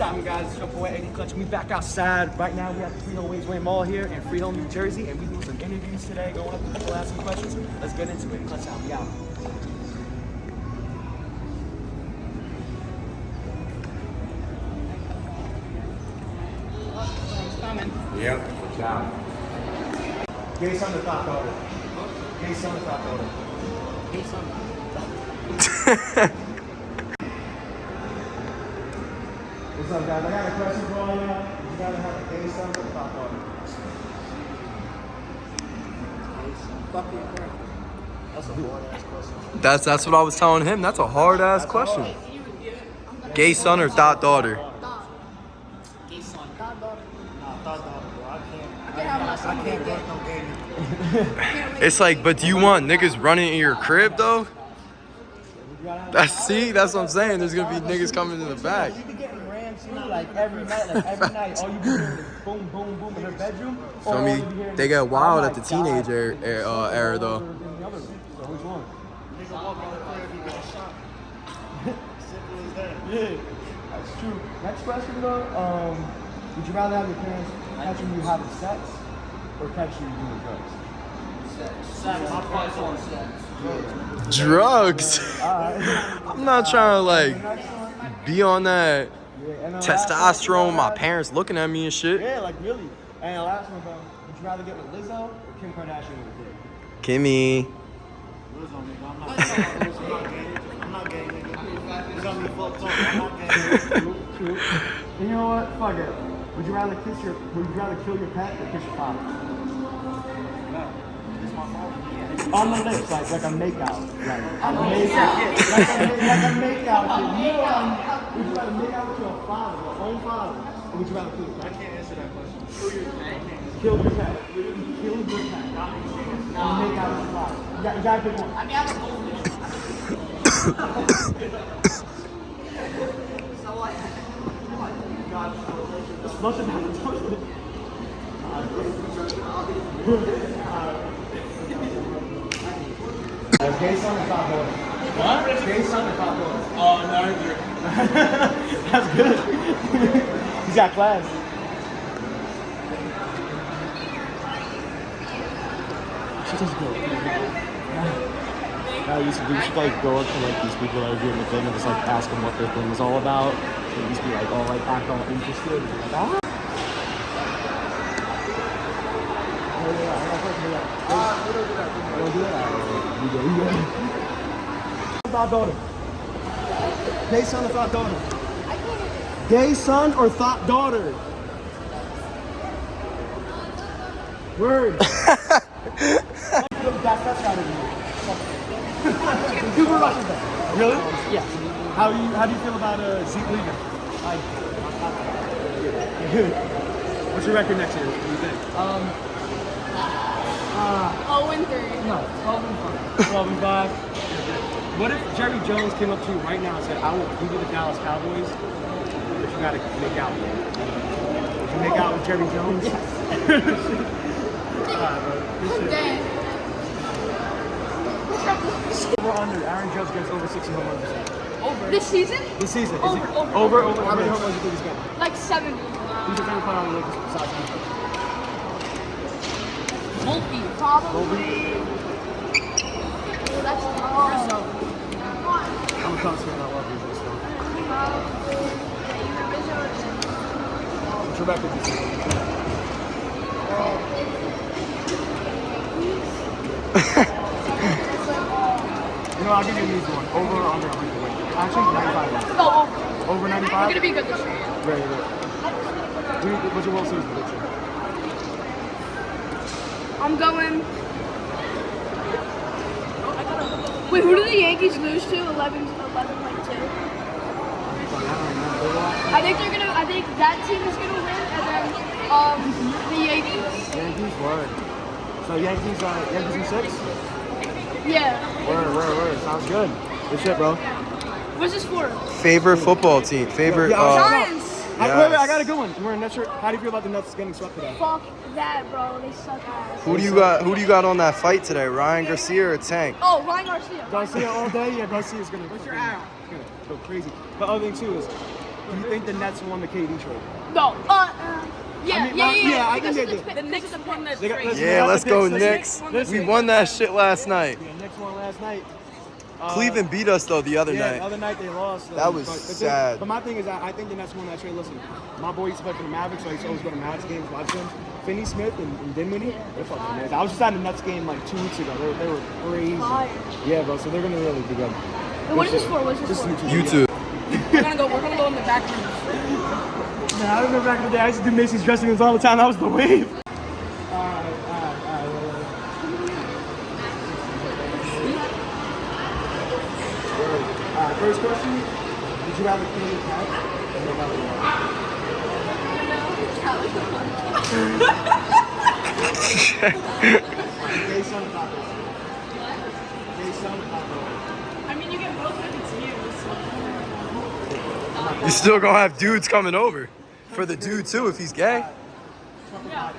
happening, guys? It's your boy Eddie Clutch. We back outside. Right now, we at the Freehold Raceway Mall here in Freehold, New Jersey, and we doing some interviews today, going up to people, asking questions. Let's get into it. Clutch out. We out. Yep. Ciao. Gay son or thought daughter? Gay son or thought daughter? Gay son. What's up, guys? I got a question for all y'all. You gotta have a gay son or thought daughter? That's a hard ass question. That's that's what I was telling him. That's a hard ass question. Gay son or thought daughter? Nah, thought daughter, bro. I can't. I can't date no gay. It's like, but do you want niggas running in your crib though? You That's see, that's what I'm saying. There's gonna be niggas coming in the back. You be getting rammed too, like every night, like every night. All you be hearing is boom, boom, boom in her bedroom. Feel or all me? you be hearing They is, get wild "Oh at the teenage God." era- era- uh, era, though. In the other room. So which one? Yeah, that's true. Next question though, um, would you rather have your parents catching you having sex or catch you doing drugs? Drugs. Alright. I'm not trying to like be on that Yeah, and the last one, testosterone. My parents looking at me and shit. Yeah, like really. And the last one, bro, would you rather get with Lizzo or Kim Kardashian with a kid? Kimmy. True. And you know what? Fuck it. Would you rather kiss your? Would you rather kill your pet or kiss your father? On the lips, like like a makeout, like a makeout, like a, ma- like a makeout. shit. You know, would you rather make out with your father, your own father, or would you rather kill your pet? I can't answer that question. Kill your pet. Kill your pet. Literally kill your pet. And make out with your father. You got, you got to pick one. I mean, I It's not about the toilet. Uh, gay son or top daughter? What? Gay son or top daughter? Oh, neither. That's good. He's got class. She does good. I used to do, should like go up to like these people that are doing the thing and just like ask them what their thing is all about. And just be like, all like act all interested. And be like, ah. Oh, yeah, I got a question for you. Ah, we don't do that. We don't do that. We do, we do. Thought daughter. Gay son or thought daughter? Gay son or thought daughter? Word. that's that's gotta be it. Cooper Rush is back. Really? Yeah. How you how do you feel about uh, Zeke leaving? I, What's your record next year? What do you think? Um, oh, and three. No, 12 and 5. 12 and 5. What if Jerry Jones came up to you right now and said, I will be with the Dallas Cowboys, but you gotta make out with him? Would you make out with Jerry Jones? Alright, bro. Appreciate it. Dang. Over under, Aaron Judge gets over 60 home runs this year. Over. This season? This season. Is Over, it over, over, over. How many home runs do you think he's getting? Like 70. Who's your favorite player on the Lakers besides him? Multi. Probably. Oh, that's tough. Cubs fan. I love you. So. What's your record this? You know, I'll give you an easy one. Over or under 100 wins? Actually, 95 wins. No, over. Over We're gonna be good this year. Very good. Who- What's your World Series prediction? I'm going. Wait, who did the Yankees lose to? 11, 11 like 2. I think they're gonna. I think that team is gonna win, and then um the Yankees. Yankees, word. So Yankees, uh, Yankees in six? Yeah. Word, word, word. Sounds good. Good shit, bro. What's this for? Favorite football team. Favorite. Yeah, Uh, Giants. I, wait, wait, I got a good one. We're in Nets shirt. How do you feel about the Nets getting swept today? Fuck that, bro. They suck ass. who do you got? Who do you got on that fight today? Ryan Garcia or Tank? Oh, Ryan Garcia. Garcia all day. Yeah, Garcia's gonna. What's your out? Gonna go crazy. But other thing too is, Do you think the Nets won the KD trade? No. Uh, yeah, I mean, yeah, my- yeah, yeah, I think they did. the Knicks won the They got- trade. Yeah, let's go Listen, Knicks. listen. We won that shit last night. Yeah, Knicks won last night. Uh, Cleveland beat us though the other yeah, the night. other night they lost. That was but, but then- sad. but my thing is, I, I think the Nets won that trade. Listen, my boy used to play for the Mavericks, so I used to always go to Mavs games, watch them. Finney Smith and, and Dinwiddie, they're fucking amazing. I was just at the Nets game like two weeks ago. They, were- they were crazy. Yeah, bro. So they're gonna really be good. What is this for? What is this This for? is You too. We're gonna go. We're gonna go in the back room. Man, I remember back in the day, I used to do Macy's dressing rooms all the time. That was the wave. Alright, alright, alright. Alright, first question. Would you rather kill your cat or your mother? Gay son or not Gay son or not I mean, you get both if it's you. You still gonna have dudes coming over. For the dude too, if he's gay. Yeah.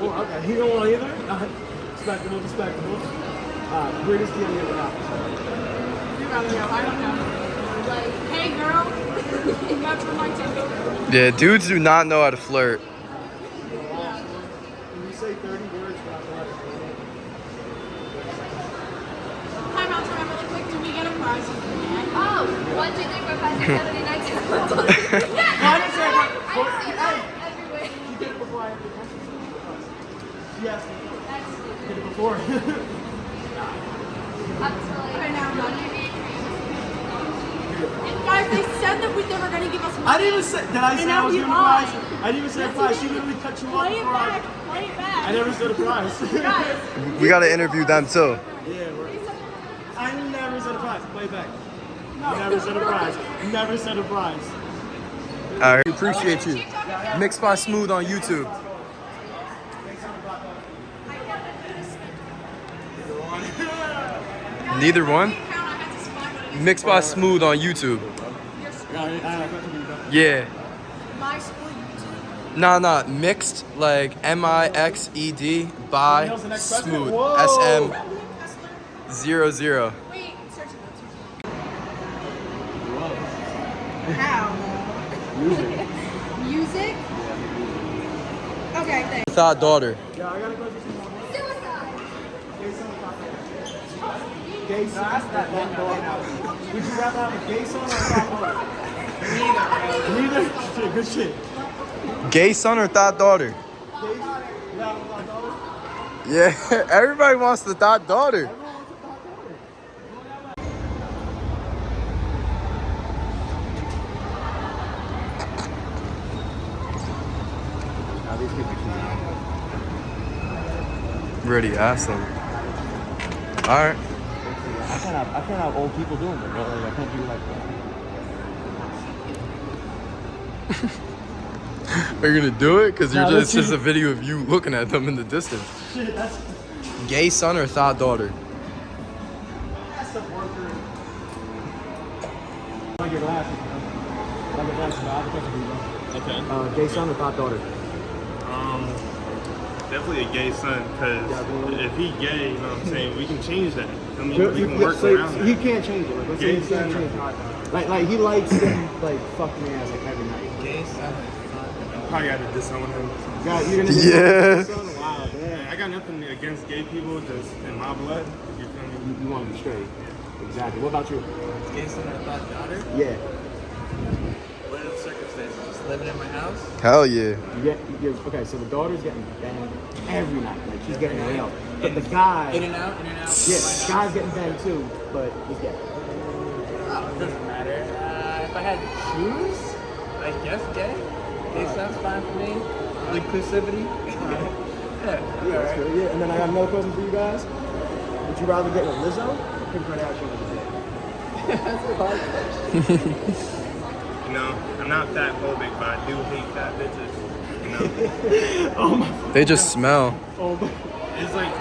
Or, okay, he don't want either? Alright, respectable, respectable. Alright, greatest deal you ever had? You rather go. I don't know. Like, hey girl, you got your lights on. Yeah, dudes do not know how to flirt. When you say 30 words for that word, Time out, time out, really quick. Do we get a prize? Oh, one, two, three, four, five, six, seven, eight, nine, ten. I didn't say that. I see that everywhere. You did it before I had the question. She asked me. That's You did it before. up to like. Okay, now I'm done. Maybe Guys, they said that we, they were gonna give us money. I didn't even say, did I say I was you giving a lied. prize? I didn't even say a prize. She literally cut you off Play it I, back. Play it back. I never said a prize. Guys, We gotta interview them too. Never said a prize. Never said a prize. I right. appreciate you. Mixed by Smooth on YouTube. Neither one? Mixed by Smooth on YouTube. Yeah. Nah, nah, mixed, like M-I-X-E-D by Smooth, S-M-0-0. How? Music. Music? Okay, thanks. Thought daughter. Yeah, I got a question. Suicide. Gay son or thought daughter? Would you rather have a gay son or a thought daughter? Neither. Neither? Shit, good shit. Gay son or thought daughter? Gay son? You have a thought daughter? Yeah, everybody wants the thought daughter. Now these people choose. Ready, ask them. Alright. I can't have I can't have old people doing it, bro. Like, I can't do like that. Are you gonna do it? Because you're No, just, it's just a video of you looking at them in the distance. Shit, that's Gay son or thought daughter? that's the worker. Like your glasses, bro. Like your glasses, bro. I have a question for you, bro. Okay. Uh, gay son or thought daughter? Um, definitely a gay son, because if he gay, you know what I'm saying, we can change that. I mean, we can work so, around so he that. can't change it. Like, let's say Gay he can't son. change it. Like, like he likes getting like fucked in ass like every night. Gay son. Probably got to disown him. God, you're gonna Yeah. Son? Wow, Yeah. I got nothing against gay people, just in my blood. You? You, you want to be straight. Exactly. What about you? Gay son or thought daughter? Yeah. What are the circumstances? Just living in my house? Hell yeah. You get, you get okay. So the daughter's getting banged every night. Like she's getting nailed. But the guy, In and out, in and out. yeah, the guy's getting banged too. But he's gay. Oh, it doesn't matter. Uh, if I had to choose, I guess gay. Gay sounds fine for me. Inclusivity. yeah, Yeah, that's alright. good. Yeah. And then I got another question for you guys. Would you rather get with Lizzo or Kim Kardashian with a dick? You know, I'm not fat phobic, but I do hate fat bitches. You know, Oh my. They just smell. Oh my. it's like,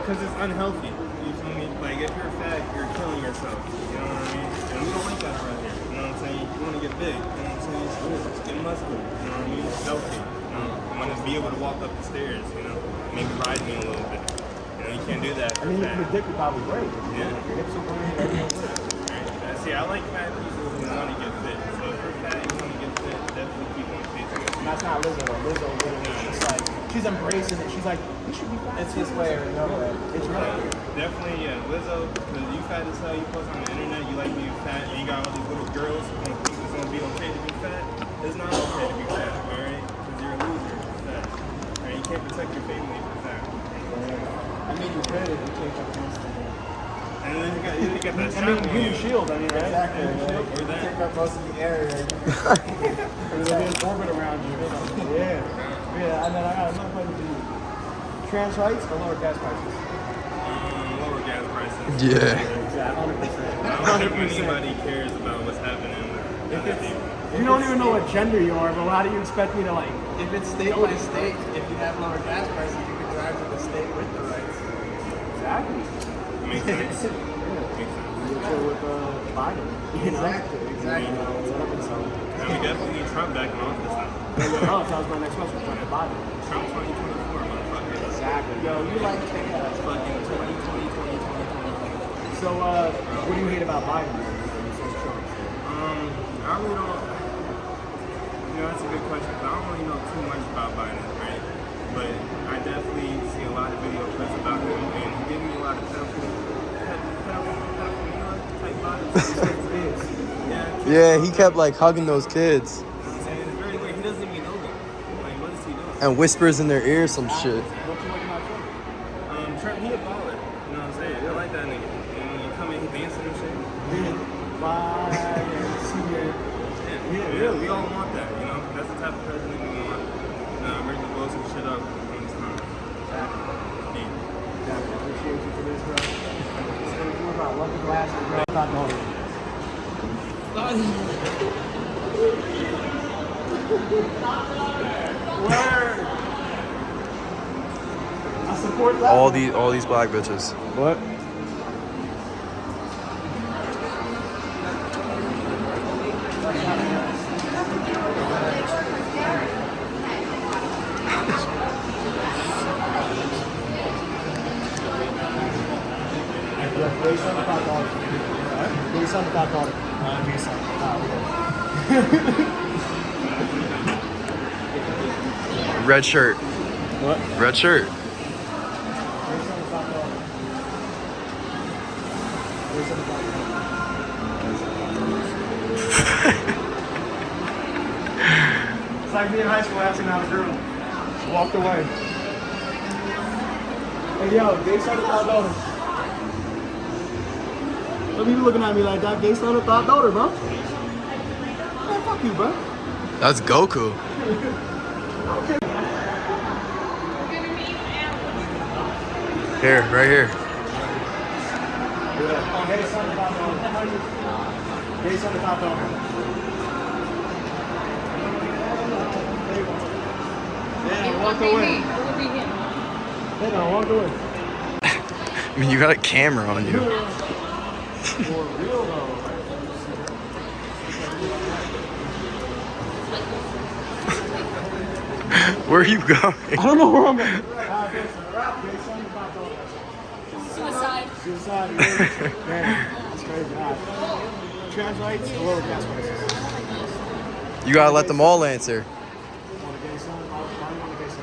because it's unhealthy. You feel me? Like, if you're fat, you're killing yourself. You know what I mean? And we don't like that around here. You know what I'm saying? You want to get big. You know what I'm saying? Just get muscular. You know what I mean? Healthy. You know, you want to be able to walk up the stairs, you know? Maybe ride me a little bit. You know, you can't do that I mean, fat. the dick would probably break. Yeah. Your hips will break. everything will. I like fat people who want to get fit. So if you're fat, you want to get keep on pace. And that's not Lizzo. Lizzo literally, it's like she's embracing it. She's like, you should be fat. It's his way or no way. It's right. Definitely, yeah. Lizzo, because you fat as hell, you post on the internet, you like being fat, and you got all these little girls who think it's gonna be okay to be fat. It's not okay to be fat, alright? Because you're a loser if you're fat. Alright, you can't protect your family if you're fat. I mean, you could if you take up against the. And then you got, you got that I mean, on human you. shield. I mean, right? Exactly. Human shield. Like, you take up most of the area. There's a big orbit around you. Yeah. Yeah, and then I got another question for you. Trans rights or lower gas prices? Um, lower gas prices. Yeah. Yeah, 100%. I don't think anybody cares about what's happening with other people. You don't even know what gender you are, but how do you expect me to like? If it's state by state, if you have lower gas prices, you can drive to the state with the rights. Exactly. Makes sense. Makes sense. You chill with uh, Biden. You know? Exactly, exactly. So, And we definitely need Trump back in office now. oh, that was my next question. Trump Biden. Trump 2024, motherfucker. Exactly. Yo, you like chaos. Fucking 2020, 2020, 2020. So, uh, what do you hate about Biden? then, when you say Trump? Um, I really don't. You know, that's a good question. I don't really know too much about Biden, right? But I definitely see a lot of video clips about him, and he gave me a lot of pedophile, pedophilia type vibes. yeah. He kept like hugging those kids And it's very weird. He doesn't even know them. Like, what is he doing? and whispers in their ear some shit. What you like about Trump? Um, Trump, he a baller. You know what I'm saying? I like that nigga. And when you come in, he dancing and shit. Bye and see you. Yeah, yeah, we all want that, you know? That's the type of president we want. Uh, ready to blow some shit up when it's time. Yeah. Yeah, I appreciate you for this, bro. It's gonna be about lucky glasses, bro. Thought no. Word. I support that. All these all these black bitches. What? Based on the top dollar. Based on the top dollar. Based on Red shirt. What? Red shirt. Like me in high school asking out a girl. Walked away. Hey yo, gay started thought daughter. Some people looking at me like that. Gay started thought daughter, bro. Man, fuck you, bro. That's Goku. Here, right here. Yeah. Oh, gay started thought daughter. Gay started thought daughter. Yeah, walked away. Yeah, walked away. I mean, you got a camera on you. For real though. Where are you going? I don't know where I'm going. Suicide. Suicide. yeah. Man, that's crazy. All right. Trans rights or lower gas prices? You gotta let them all answer. Want a gay son? Why why do you want a gay son?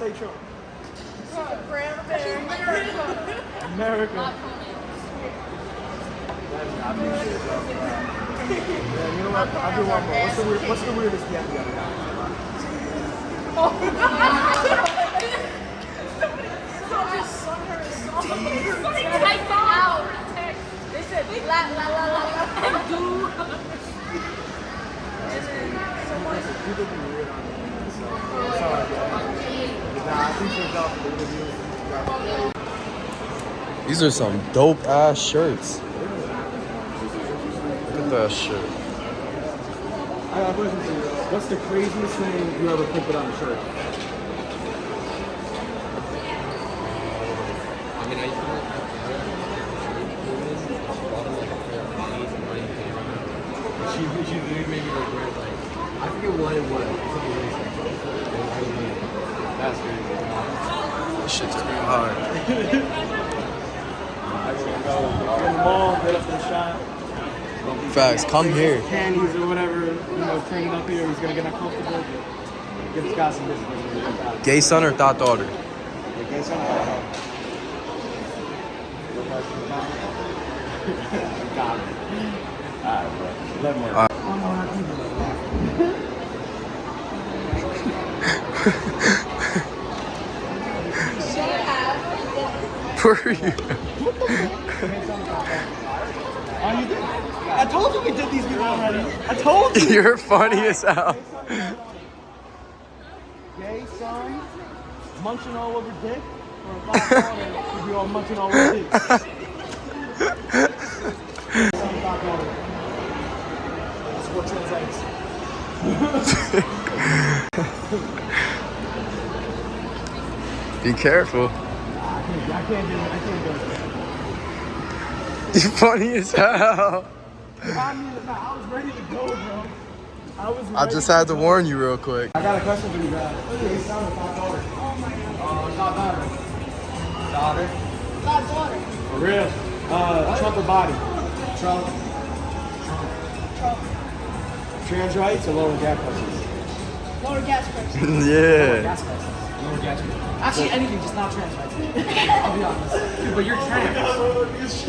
say Trump? America. America. Yeah, you know what? I'll do one more. What's the, weird, what's the weirdest gap you ever got? La la la la and do. And then someone. People be weird on the so. Sorry. These are some dope ass shirts. Look at that shit. I a question for you. What's the craziest thing you ever put on a shirt? I mean, I used to work at bought him like a pair of jeans and money came out. She, she literally made me like wear like, I forget what it was. Something really sexual. It was really weird. That's crazy. This shit's too hard. Go in the mall, get up to the shop. Facts, come here. Candies or whatever, you know, it up here. He's gonna get uncomfortable. Give this guy some business. Gay son or thought daughter? Okay, so Got it. Alright, bro. Let me. are you? Oh, you did? I told you we did these people already. I told you. You're funny as hell. Gay son, munching all over dick, or a daughter all munching all over dick. Son, black daughter. That's what translates. Be careful. I can't, do it. I can't do it. You funny as hell. I mean, I was ready to go, bro. I was. I just to had to go. warn you real quick. I got a question for you guys. Gay son or black daughter? Oh my god. Uh, not daughter. Daughter. God daughter. For real. Uh, Trump or body? Trump. Trump. Trans rights or lower gas prices? Lower gas prices. yeah. Gas prices. Lower gas prices. Actually, anything, just not trans rights. I'll be honest. Dude, but you're trans.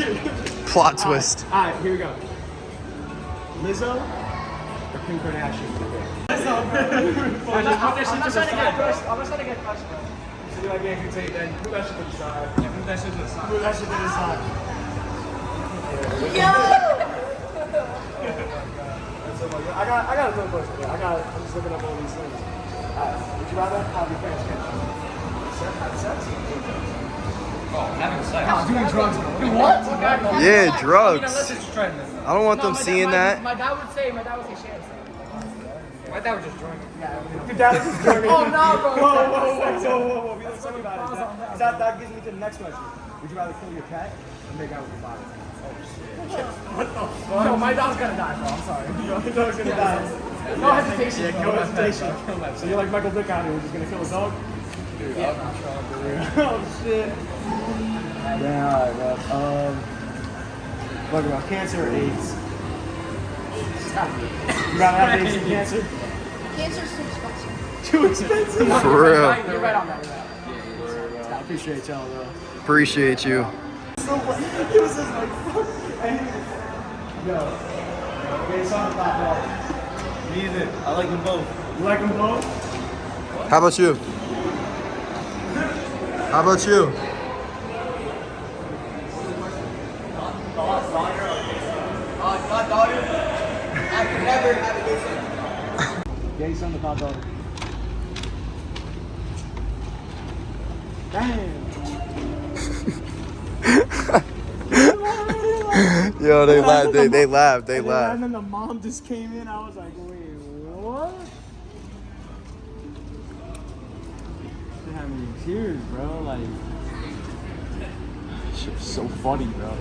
Plot twist. All right, here we go. Lizzo or Kim Kardashian? Lizzo. I'm not trying to get crushed. I'm not trying to get crushed, bro. So you're like, yeah, you can take that. Put that shit to the side. Yeah, put that shit to the side. Put that shit to the side. That's so much. I got, I got a good question. I got. I'm just looking up all these things. Alright, would you rather have your parents catch you? Sex, have sex? Oh, having sex. No, doing drugs, bro. What? Yeah, drugs. just trying this. I don't want them seeing that. My dad would say, my dad would say share My dad was just drunk. Your dad is just drunk. Oh, no, bro. Whoa, whoa, whoa, whoa, whoa, whoa. We don't talk about it. That, that, that gives me to the next question. Would you rather kill your cat or make out with your father? Oh, no, my dog's gonna die, bro. I'm sorry. Your dog's gonna die. No hesitation. Yeah, no hesitation. So you're like Michael Vick out here, who's just gonna kill a dog? Yeah. oh shit. Yeah, alright, bro. Um, what about cancer or AIDS? Stop. You rather have AIDS than cancer? Cancer's too expensive. Too expensive. For real. You're right on that. You're right on that. I appreciate y'all, though. Appreciate you. so funny. He was just like, fuck. And he, yo, okay, so I'm top dog. Neither. I like them both. You like them both? How about you? How about you? Gay son of top dog. Damn. Yo, they laughed. They, they laughed. They And then, laughed. and then the mom just came in. I was like, wait, Shit had tears, bro. Like, shit was so funny, bro.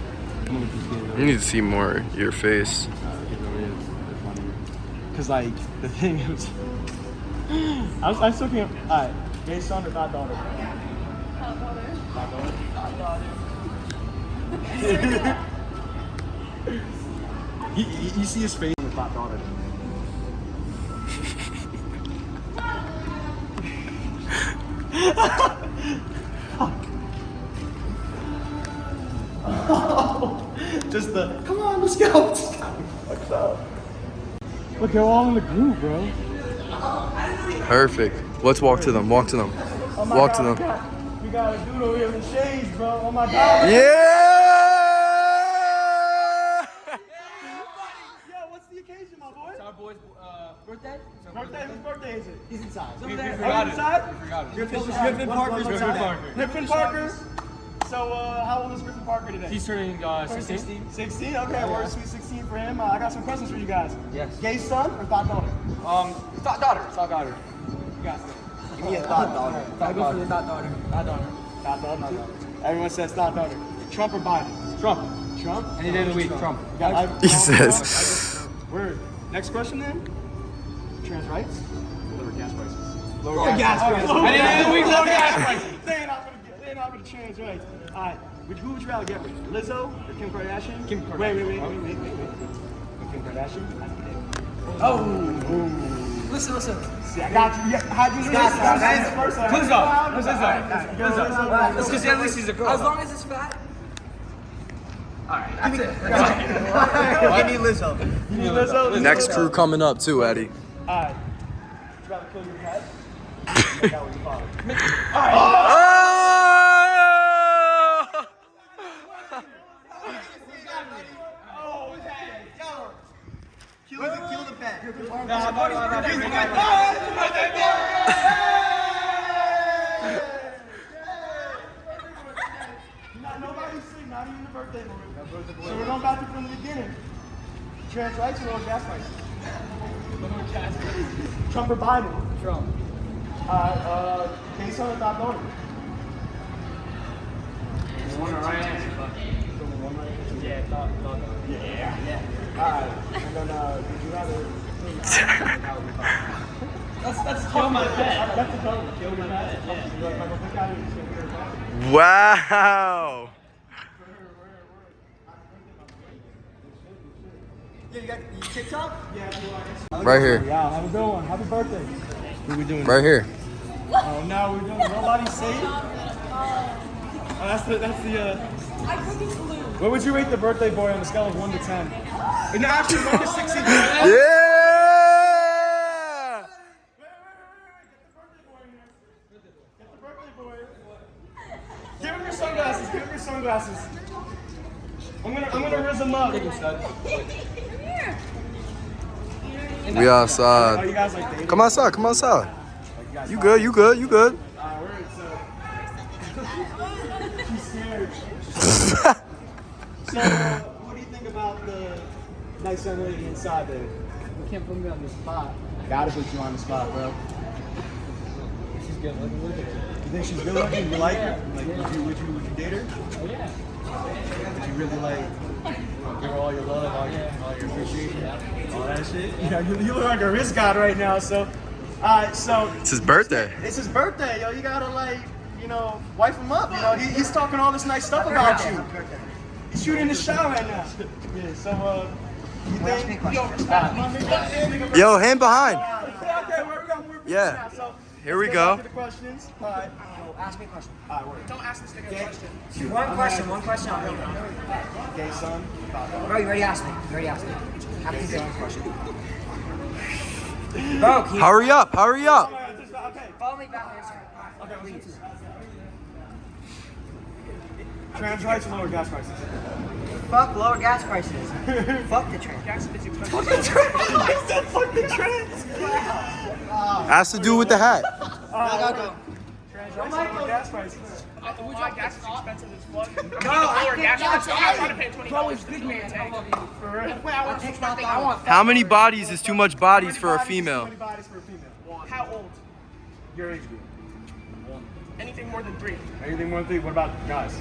I'm gonna just get it. You need to see more your face. Uh, Cause like the thing is, I was I was looking at alright, gay son or god daughter. God daughter. you, you, you see his face with god daughter. Just the come on, let's go. What's up? Look, they're all in the group, bro. Perfect. Let's walk to them. Walk to them. Oh Walk God, to we them. got- We got a dude over here in the shades, bro. Oh my god. Yeah. Yo, what's the occasion, my boy? Our boy's uh, birthday. So Birthday? Whose birthday is it? He's inside. We Are you forgot it. inside? We forgot it. Griffin, Griffin Parker's Griffin inside. Parker. Griffin Parker. So, uh, how old is Griffin Parker today? He's turning uh, 16. 16? Okay, we're sweet 16 for him. Uh, I got some questions for you guys. Yes. Gay son or thought daughter? Um, thought daughter. Thought daughter. You guys. Give me a thought daughter. I go for the thought daughter. Thought daughter. Thought daughter. too? Everyone says thought daughter. Trump or Biden? Trump. Trump? Any day of the week. Trump. Got- I- He Trump, says. Trump. Word. Next question then. Trans rights? Lower gas prices. Lower gas prices. Any day of the week. Lower gas prices. They ain't not gonna get, they ain't not gonna trans rights. All right. Would, who would you rather get with? Lizzo or Kim Kardashian? Kim Kardashian. Wait, wait, wait, wait, wait, wait, wait. Kim Kardashian? Oh. Listen, listen. See, I got you. Yeah, how'd you lose? That's the first. Lizzo. Lizzo. Lizzo. Lizzo. Let's just say at least he's a girl. As long as it's fat. That's it. Give me Lizzo. You need Lizzo? Lizzo. Next crew coming up too, Eddie. All right. Would you rather kill your pet? Father. Oh! Kill the, kill the pet. Not nobody's sick, not even the birthday boy. So we're going back to from the beginning. Trans rights or gas prices? Trump or Biden? Trump. Uh, uh, gay son or thought daughter? One right answer, but. Yeah, thought, thought. Yeah, yeah. Alright, and then uh, would you rather... That's, that's kill my pet. That's the code. Kill your pet. Yeah. Like, like, look out, you're gonna kill your pet. Wow. Yeah, you got you TikTok? Right here. Yeah, have a good one. Happy birthday. What we doing? Right here. Oh, now we're doing nobody safe. Oh, that's the that's the. Uh, what would you rate the birthday boy on a scale of one to ten? No, actually one to sixteen. Yeah. Get the birthday boy. Give him your sunglasses. Give him your sunglasses. I'm gonna I'm gonna riz him up. We outside. you guys like dating? Come outside. Come outside. You good? You good? You good? She's scared. So, what do you think about the nice young lady inside there? You can't put me on the spot. Gotta put you on the spot, bro. She's good. Look, look at her. You think she's good looking? You like her? Like, would you would you would you date her? Oh, yeah. Would you really like give her all your love, all your all your appreciation, all that shit? Know, you, you look like a wrist god right now. So, alright, so It's his birthday. it's his birthday, yo. You gotta like, you know, wife him up. You know, he, he's talking all this nice stuff about you. He's shooting the shot right now. Yeah. So, uh, you think? Yo, respect my nigga. Yo, hand behind. Yeah. Here we let's go. to the questions. All right. Ask me a question. All right. Don't ask this nigga a question. One question, one question. I'll go. Gay son. Bro, you already asked me. You already asked me. Have to get one question. Bro, can you Hurry up. Hurry up. Okay. follow me back there? Okay, please. Trans rights or lower gas prices? Fuck lower gas prices. Fuck the train. Fuck the trans. Fuck the trans. Has to do with the hat. Go, go, go. Trans rights or lower gas prices? Would you like gas is expensive as fuck? No, I Lower think gas that's prices. I'm not trying to pay twenty dollars. big man. For real? Wait, I want Take to that thing. thought. I want How many bodies is too much bodies for a female? How many bodies for a female? how old? Your age group. Anything more than three. Anything more than three? What about guys?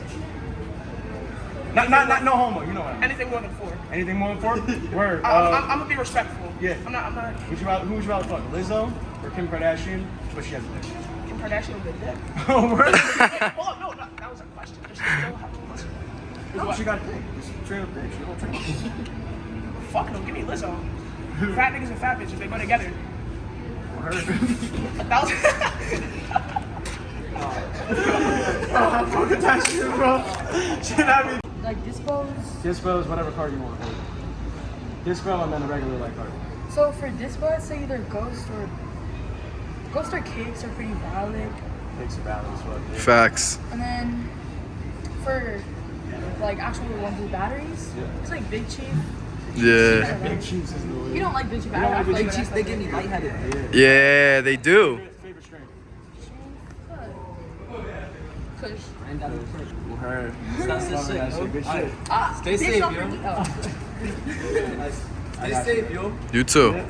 Not, not, not, no homo. You know what I mean. Anything more than four. Anything more than four? Word. I, I'm, Uh, I'm, I'm gonna be respectful. yeah. I'm not. I'm not. would you rather, who would you rather fuck? Lizzo or Kim Kardashian? But she has a dick. Kim Kardashian with a dick. Oh, word. Wait, hold on, no, no, that was a question. Does oh, she still have a muscle? No, she got a dick. Just straight up dick. She don't train. Fuck no, give me Lizzo. Fat niggas and fat bitches, they go together. Word. A thousand. Oh, fuck with that shit, bro. Shit, I mean. Like dispose. Dispose whatever card you want. Dispel and then a regular like card. So for dispo, I'd say either ghost or ghost or cakes are pretty valid. Takes a balance, fuck. yeah. Facts. And then for like actual ones with batteries, Yeah. it's like Big Chief. Yeah. Big Chiefs is the. You don't like Big Chief. I don't like Big like Chiefs, They give me lightheaded. Yeah, they do. Favorite strain? Kush. Good shit. Ah, ah, stay safe, yo. Oh. Stay safe, yo. You too.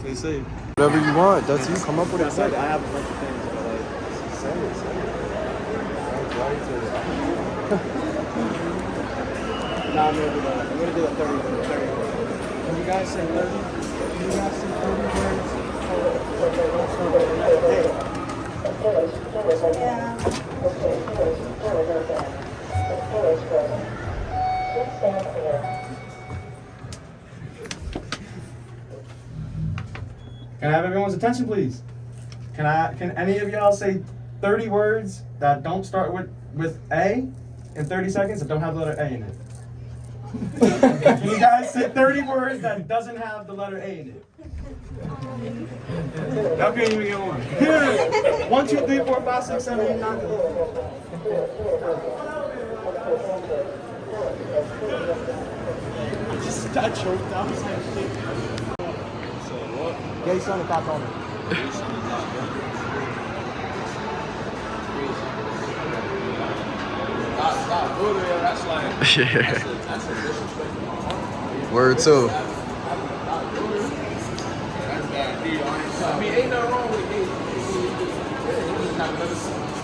Stay safe. Whatever you want, that's you. Come up with it. I have a bunch of things, but like, send it, send it. Nah, I'm gonna do that. I'm gonna do a 30, 30. Can you guys say 30? Can you guys say 30 words? Hey. Can I have everyone's attention, please? Can I? Can any of y'all say 30 words that don't start with with A in 30 seconds that don't have the letter A in it? Can you guys say 30 words that doesn't have the letter A in it? Y'all can't even get one. Here. One, two, three, four, five, six, seven, eight, nine. I just got choked out. Gay son of Pop Yeah. Word too. I mean, ain't nothing wrong with it.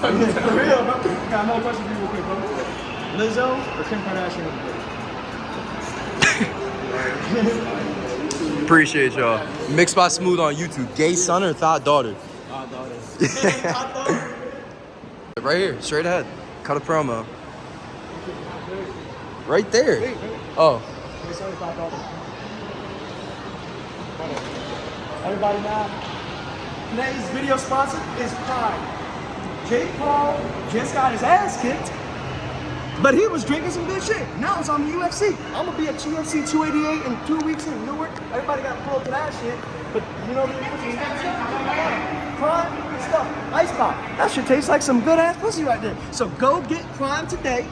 For real. Got another question for you real quick, bro. Lizzo or Kim Kardashian? Appreciate y'all. Mixed by Smooth on YouTube. Gay son or thought daughter? right here, straight ahead. Cut a promo. Right there. Oh. Gay son or thought daughter? Everybody now. Today's video sponsor is Prime. Jake Paul just got his ass kicked, but he was drinking some good shit. Now it's on the UFC. I'm gonna be at UFC 288 in two weeks in Newark. Everybody got to pull up to that shit. But you know the Prime stuff, ice pop. That should taste like some good ass pussy right there. So go get Prime today.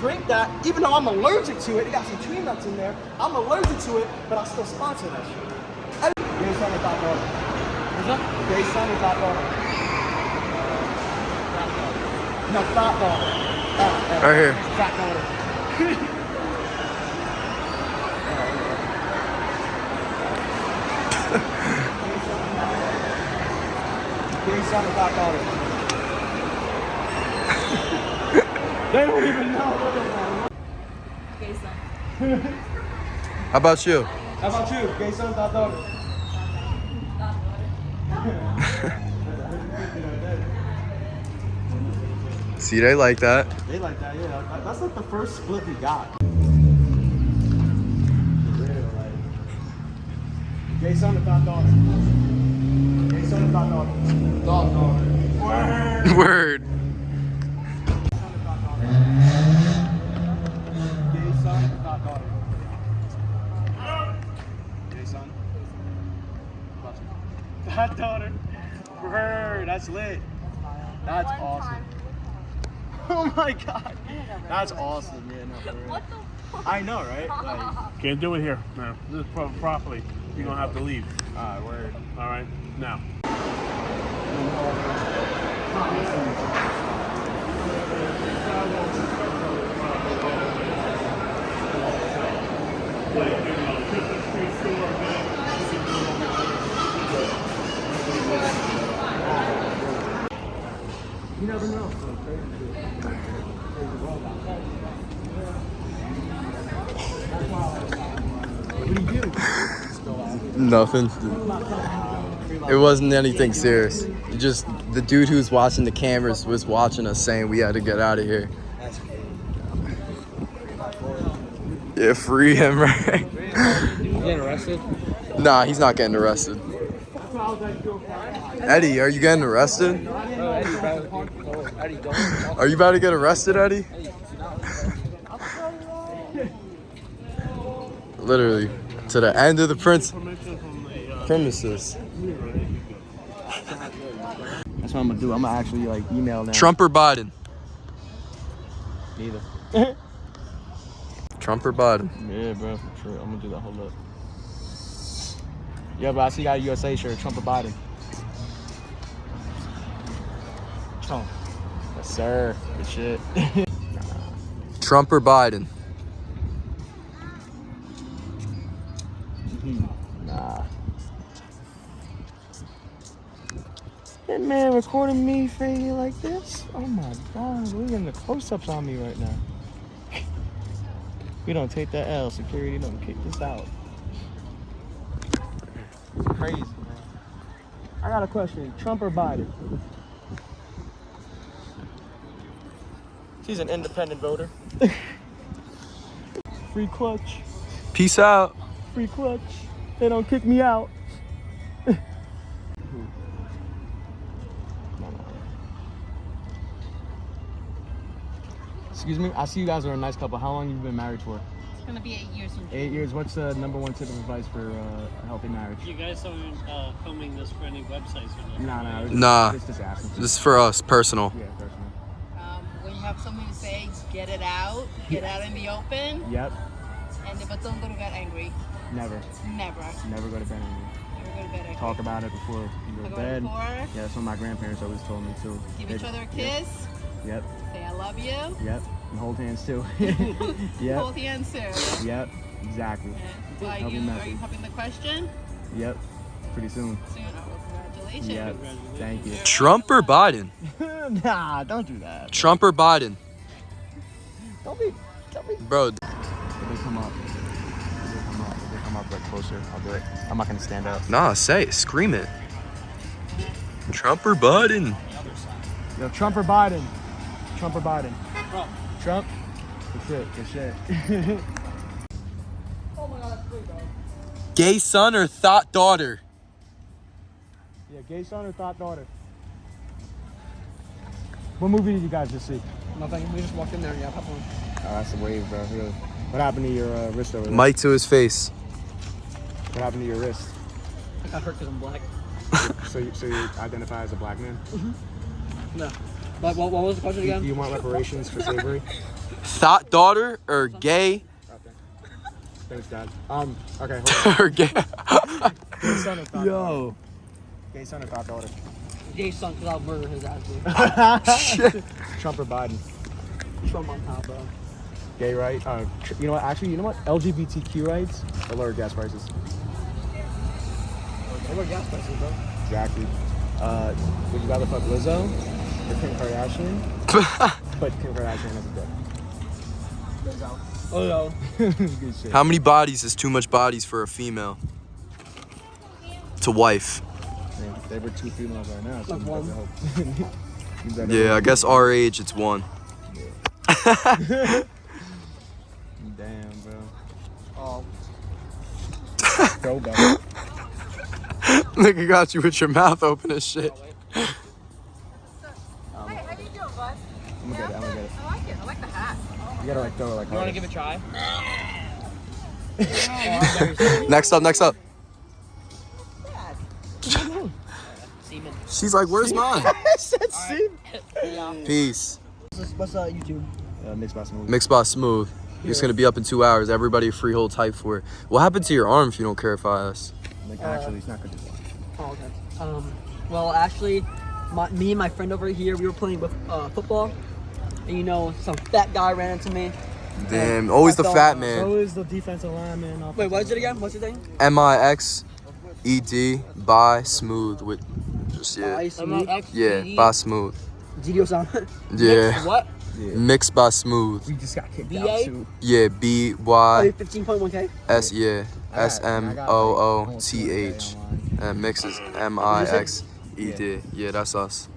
Drink that, even though I'm allergic to it. It got some tree nuts in there. I'm allergic to it, but I'll still sponsor that shit. Gay son or thought daughter? What's up? Gay son or thought daughter? No, thought daughter. Uh, uh, Right here. Fat daughter. Gay son or thought daughter? they don't even know what the Gay son. How about you? How about you? Gay son or thought daughter? See, they like that. They like that, yeah. That's like the first split we got. Jason, the or thought daughter? Gay son or daughter? Thought daughter. Word. Word. Gay son or daughter? Gay son? Thought daughter. Word. That's lit. That's awesome. Oh my god. That's awesome. Yeah, no, for real. What the fuck? I know, right? Like, Can't do it here, man. This is pro- properly. You're gonna have to leave. alright, word. All right, now. Nothing. It wasn't anything serious. Just the dude who's watching the cameras was watching us saying we had to get out of here. Yeah, free him, right? Nah, he's not getting arrested. Eddie, are you getting arrested? Are you about to get arrested, Eddie? Literally, to the end of the prince premises. That's what I'm gonna do. I'm gonna actually like email now. Trump or Biden? Neither. Trump or Biden? Yeah, bro. Sure, I'm gonna do that. Hold up. Yeah, but I see you got a USA shirt. Trump or Biden? Trump. Yes, sir. Good shit. Trump or Biden? That man recording me freaking like this? Oh my god, we're at the close-ups on me right now. we don't take that L. Security don't kick this out. Crazy, man. I got a question. Trump or Biden? She's an independent voter. Free clutch. Peace out. Free clutch. They don't kick me out. Excuse me. I see you guys are a nice couple. How long have you been married for? It's gonna be eight years in Eight years. What's the number one tip of advice for uh, a healthy marriage? You guys aren't uh, filming this for any websites or nothing? Nah, nah. it's- Nah. It's just. This is for us, personal. Yeah, personal. Um, when you have something to say, get it out. Get out in the open. Yep. And but don't go to bed angry. Never. Never. Never go to bed angry. Never go to bed angry. Talk about it before you go to Talk about it bed. before. Yeah, that's what my grandparents always told me too. Give They- each other a kiss. Yep. Say I love you. Yep. And hold hands too. yep. Hold hands too. Yep. Exactly. So are you, are you having the question? Yep. Pretty soon. Soon. Oh, well, congratulations. Yep. Thank you. Trump or Biden? nah, don't do that. Trump or Biden? Don't be. Don't be. Bro, If they come up, if they come up, if they come up like closer, I'll do it. I'm not gonna stand up. nah, say it. Scream it. Trump or Biden? Yo, Trump or Biden? Trump or Biden? Trump. Trump? Good shit. Good shit. Gay son or thought daughter? yeah, gay son or thought daughter? What movie did you guys just see? Nothing. We just walked in there. And yeah, pop one. Oh, that's a wave, bro. Really. What happened to your uh, wrist over there? Mic to his face. What happened to your wrist? I got hurt because I'm black. so, you, so you identify as a black man? No. But what, what was the question Do you, again? do you want reparations for slavery? Thought daughter or gay Thanks, Dad. Um. Okay. Hold on. or gay? Gay son or thought Yo. Gay son or thought daughter? Gay son, because I'll murder his ass. dude. Trump or Biden? Trump on top, bro. Gay right? Uh, you know what? Actually, you know what? LGBTQ rights or lower gas prices. Lower gas prices, bro. Exactly. Uh, would you rather fuck Lizzo or Kim Kardashian? but Kim Kardashian has a dick. Oh, no. Good shit. How many bodies is too much bodies for a female? To wife. Man, they were two females right now. So Like one. better hope. You better Yeah, I guess our age it's one. Damn, bro. Oh. Throwback. Nigga got you with your mouth open as shit. Oh, You gotta like throw it like You wanna give it a try? Next up, next up. Semen. She's like, where's mine? said see. Peace. What's uh, YouTube? Uh, mixed by smooth. Mixed by Smooth. It's gonna be up in two hours. Everybody freehold type for it. What happened to your arm if you don't care if I ask? Like actually, it's not good. Oh, okay. Um, well, actually, my, me and my friend over here, we were playing with uh, football, and you know, some fat guy ran into me. Damn, always the I fat man. is the defensive lineman. Off Wait, what is it again? What's your name? M I X E D by Smooth with just yeah. I see. Yeah, by Smooth. Gidio Sama. Yeah. What? Mixed by Smooth. We just got kicked BA? out too. Yeah, B Oh, Y 15.1k. S yeah. I got- S M I got, O like, O almost T 200K H. online. And mix is M I X E D. Yeah, that's us.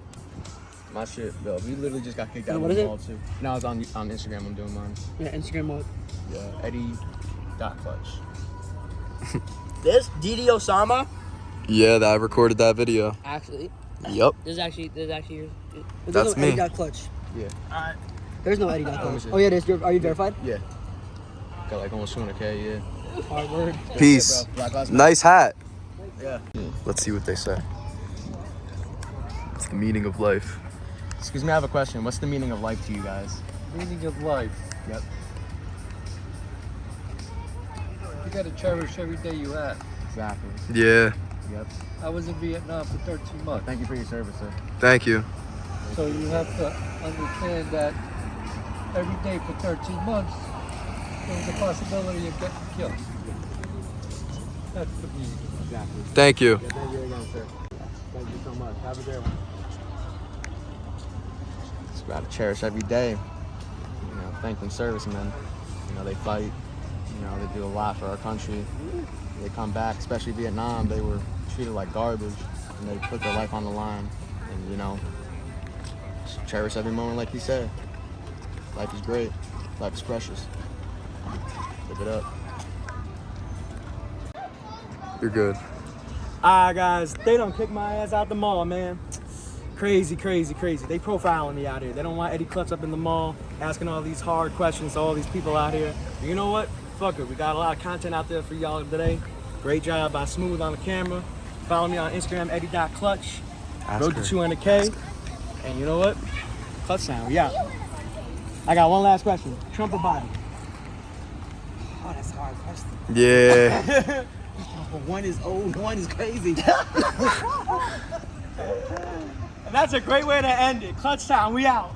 My shit, bro. We literally just got kicked out what of is the ball too. Now it's on on Instagram. I'm doing mine. Yeah, Instagram what? Yeah, Eddie dot clutch. This Didi Osama. Yeah, that I recorded that video. Actually, Yup. this is actually this is actually yours. There's That's no me. Eddie dot clutch. Yeah. Alright. There's no Eddie dot oh, clutch. Oh yeah, there's. You're, you verified? Yeah. Got like almost 200k. Yeah. Hard word. Peace. Bro, Black Lives Matter. Nice hat. Yeah. Let's see what they say. It's the meaning of life. Excuse me, I have a question. What's the meaning of life to you guys? Meaning of life. Yep. You got to cherish every day you have. Exactly. Yeah. Yep. I was in Vietnam for 13 months. Thank you for your service, sir. Thank you. So you have to understand that every day for 13 months, there's a possibility of getting killed. That's the meaning. Exactly. Thank you. Yeah, thank you again, sir. Thank you so much. Have a great one. Just gotta cherish every day. You know, thank them servicemen. You know, they fight. You know, they do a lot for our country. They come back, especially Vietnam. They were treated like garbage, and they put their life on the line. And you know, cherish every moment, like you said. Life is great. Life is precious. Live it up. You're good. Alright guys, they don't kick my ass out the mall, man. Crazy, crazy, crazy. They profiling me out here. They don't want Eddie Clutch up in the mall, asking all these hard questions to all these people out here. But you know what? Fuck it. We got a lot of content out there for y'all today. Great job by Smooth on the camera. Follow me on Instagram, Eddie.clutch. Ask Road her. to 200K. And you know what? Clutch Town, Yeah. I got one last question. Trump or Biden? Oh, that's a hard question. Yeah. one is old, one is crazy. And that's a great way to end it. Clutch Town, we out.